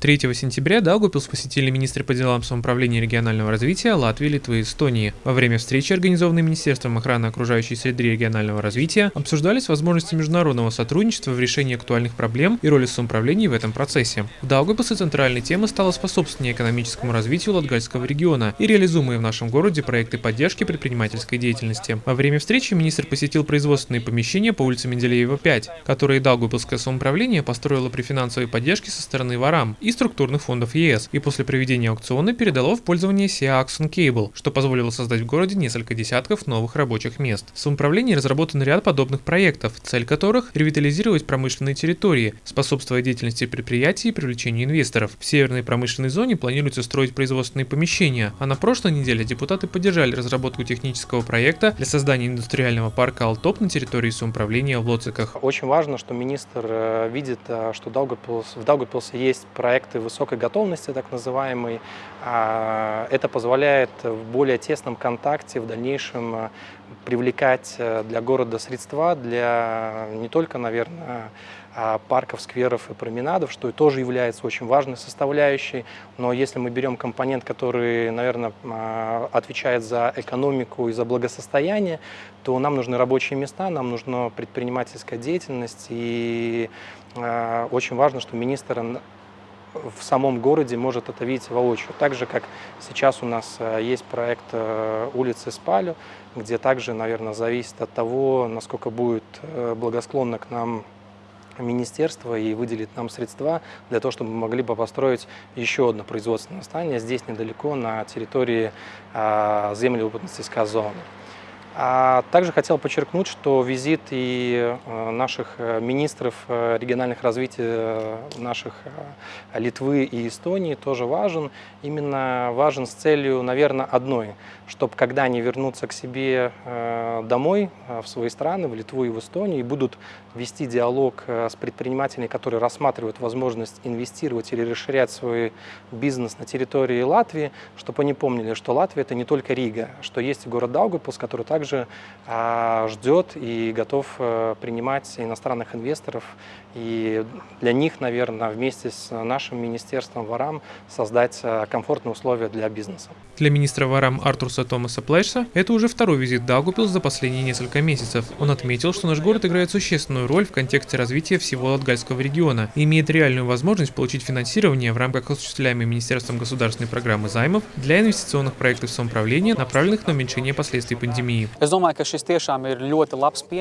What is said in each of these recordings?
3 сентября Даугупилс посетили министры по делам самоуправления и регионального развития Латвии, Литвы и Эстонии. Во время встречи, организованной Министерством охраны окружающей среды и регионального развития, обсуждались возможности международного сотрудничества в решении актуальных проблем и роли самоуправления в этом процессе. В Даугупилсе центральной темой стало способствование экономическому развитию Латгальского региона и реализуемые в нашем городе проекты поддержки предпринимательской деятельности. Во время встречи министр посетил производственные помещения по улице Менделеева 5, которые Даугупилское самоуправление построило при финансовой поддержке со стороны ВАРАМ структурных фондов ЕС, и после проведения аукциона передало в пользование SIA Axon Cable, что позволило создать в городе несколько десятков новых рабочих мест. В самоуправлении разработан ряд подобных проектов, цель которых – ревитализировать промышленные территории, способствуя деятельности предприятий и привлечению инвесторов. В северной промышленной зоне планируется строить производственные помещения, а на прошлой неделе депутаты поддержали разработку технического проекта для создания индустриального парка «Алтоп» на территории самоуправления в Лоциках. Очень важно, что министр э, видит, э, что в Даугапилсе есть проект проекты высокой готовности, так называемый. А, это позволяет в более тесном контакте в дальнейшем э, привлекать э, для города средства для не только, наверное, а, парков, скверов и променадов, что тоже является очень важной составляющей. Но если мы берем компонент, который, наверное, а, отвечает за экономику и за благосостояние, то нам нужны рабочие места, нам нужна предпринимательская деятельность. И очень важно, что министр в самом городе может это видеть воочию. Так же, как сейчас у нас э, есть проект э, улицы Спалю, где также, наверное, зависит от того, насколько будет э, благосклонно к нам министерство и выделит нам средства для того, чтобы мы могли бы построить еще одно производственное здание здесь недалеко, на территории землеупотенциальной зоны. А также хотел подчеркнуть, что визит и э, наших э, министров э, региональных развития наших Литвы и Эстонии тоже важен. Именно важен с целью, наверное, одной, чтобы когда они вернутся к себе домой, в свои страны, в Литву и в Эстонию, и будут вести диалог с предпринимателями, которые рассматривают возможность инвестировать или расширять свой бизнес на территории Латвии, чтобы они помнили, что Латвия – это не только Рига, что есть город Даугапилс, который также также а, ждет и готов э, принимать иностранных инвесторов. И для них, наверное, вместе с нашим министерством ВАРАМ создать э, комфортные условия для бизнеса. Для министра ВАРАМ Артурса Томаса Плэшса это уже второй визит Даугупилс за последние несколько месяцев. Он отметил, что наш город играет существенную роль в контексте развития всего Латгальского региона и имеет реальную возможность получить финансирование в рамках осуществляемой Министерством государственной программы займов для инвестиционных проектов самоуправления, направленных на уменьшение последствий пандемии.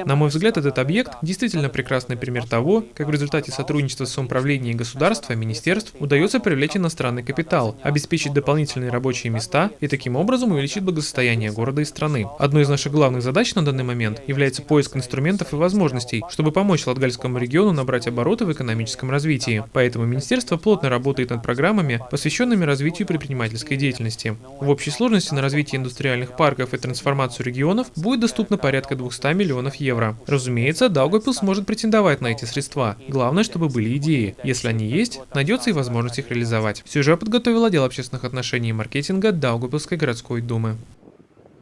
На мой взгляд, этот объект действительно прекрасный пример того, как в результате сотрудничества с самоуправлением государства, министерств удается привлечь иностранный капитал, обеспечить дополнительные рабочие места и таким образом увеличить благосостояние города и страны. Одной из наших главных задач на данный момент является поиск инструментов и возможностей, чтобы помочь Латгальскому региону набрать обороты в экономическом развитии. Поэтому министерство плотно работает над программами, посвященными развитию предпринимательской деятельности. В общей сложности на развитие индустриальных парков и трансформацию регионов миллионов будет доступно порядка 200 миллионов евро. Разумеется, Даугавпилс сможет претендовать на эти средства. Главное, чтобы были идеи. Если они есть, найдется и возможность их реализовать. Сюжет подготовил отдел общественных отношений и маркетинга Даугавпилской городской думы.